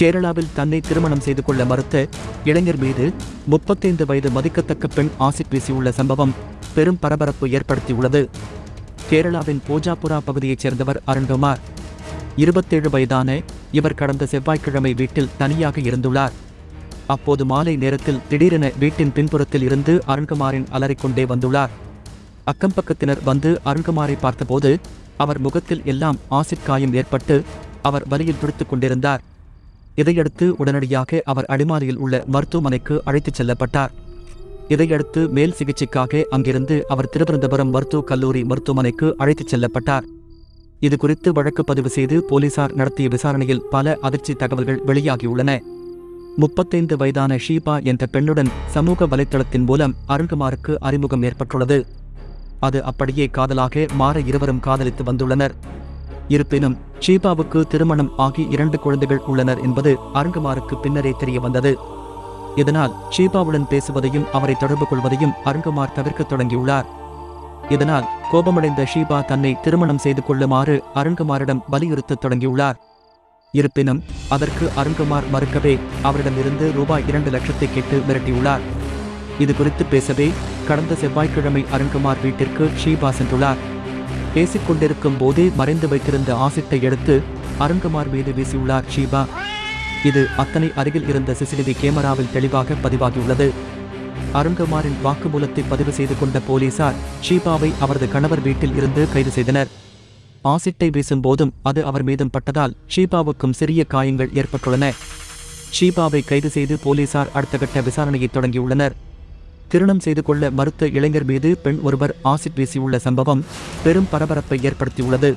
கேரளாவில் தன்னை திருமணம் செய்து கொள்ள மறுத்த இளைஞர் மீது முப்பத்தைந்து வயது மதிக்கத்தக்க பெண் ஆசிட் வீசியுள்ள சம்பவம் பெரும் பரபரப்பு ஏற்படுத்தியுள்ளது. கேரளாவின் போஜாபுரா பகுதியைச் சேர்ந்தவர் அருண்குமார். இருபத்தேழு வயதான இவர் கடந்த செவ்வாய்க்கிழமை வீட்டில் தனியாக இருந்துள்ளார். அப்போது மாலை நேரத்தில் திடீரென வீட்டின் பின்புறத்தில் இருந்து அருண்குமாரின் அலறிக்கொண்டே வந்துள்ளார். அக்கம்பக்கத்தினர் வந்து அருண்குமாரை பார்த்தபோது அவர் முகத்தில் எல்லாம் ஆசிட் காயம் ஏற்பட்டு அவர் வலியில் பிடித்துக் கொண்டிருந்தார். இதையடுத்து உடனடியாக அவர் அடிமாலியில் உள்ள மருத்துவமனைக்கு அழைத்துச் செல்லப்பட்டார். இதையடுத்து மேல் சிகிச்சைக்காக அங்கிருந்து அவர் திருவனந்தபுரம் மருத்துவக் கல்லூரி மருத்துவமனைக்கு அழைத்துச் செல்லப்பட்டார். இது குறித்து வழக்கு பதிவு செய்து போலீசார் நடத்திய விசாரணையில் பல அதிர்ச்சி தகவல்கள் வெளியாகியுள்ளன. முப்பத்தைந்து வயதான ஷீபா என்ற பெண்ணுடன் சமூக வலைத்தளத்தின் மூலம் அருண்குமாருக்கு அறிமுகம் ஏற்பட்டுள்ளது. அது அப்படியே காதலாக மாற இருவரும் காதலித்து வந்துள்ளனர். இருப்பினும் ஷீபாவுக்கு திருமணம் ஆகி இரண்டு குழந்தைகள் உள்ளனர் என்பது அருங்குமாருக்கு பின்னரே தெரிய வந்தது இதனால் ஷீபாவுடன் பேசுவதையும் அவரை தொடர்பு கொள்வதையும் அருங்குமார் தவிர்க்க தொடங்கியுள்ளார். இதனால் கோபமடைந்த ஷீபா தன்னை திருமணம் செய்து கொள்ளுமாறு அருண்குமாரிடம் வலியுறுத்தத் தொடங்கியுள்ளார். இருப்பினும் அதற்கு அருண்குமார் மறுக்கவே அவரிடமிருந்து ரூபாய் இரண்டு லட்சத்தை கேட்டு மிரட்டியுள்ளார். இது குறித்து பேசவே கடந்த செவ்வாய்க்கிழமை அருண்குமார் வீட்டிற்கு ஷீபா சென்றுள்ளார். பேசிக் கொண்டிருக்கும் போதே மறைந்து வைத்திருந்த ஆசிட்டை எடுத்து அருண்குமார் மீது வீசியுள்ளார் ஷீபா. இது அத்தனை அருகில் இருந்த சிசிடிவி கேமராவில் தெளிவாக பதிவாகியுள்ளது. அருண்குமாரின் வாக்குமூலத்தை பதிவு செய்து கொண்ட போலீசார் ஷீபாவை அவரது கணவர் வீட்டில் இருந்து கைது செய்தனர். ஆசிட்டை வீசும் போதும் அது அவர் மீதும் பட்டதால் ஷீபாவுக்கும் சிறிய காயங்கள் ஏற்பட்டுள்ளன. ஷீபாவை கைது செய்து போலீசார் அடுத்த கட்ட விசாரணையை தொடங்கியுள்ளனர். திருமணம் செய்து கொள்ள மறுத்த இளைஞர் மீது பெண் ஒருவர் ஆசிட் வீசியுள்ள சம்பவம் பெரும் பரபரப்பை ஏற்படுத்தியுள்ளது.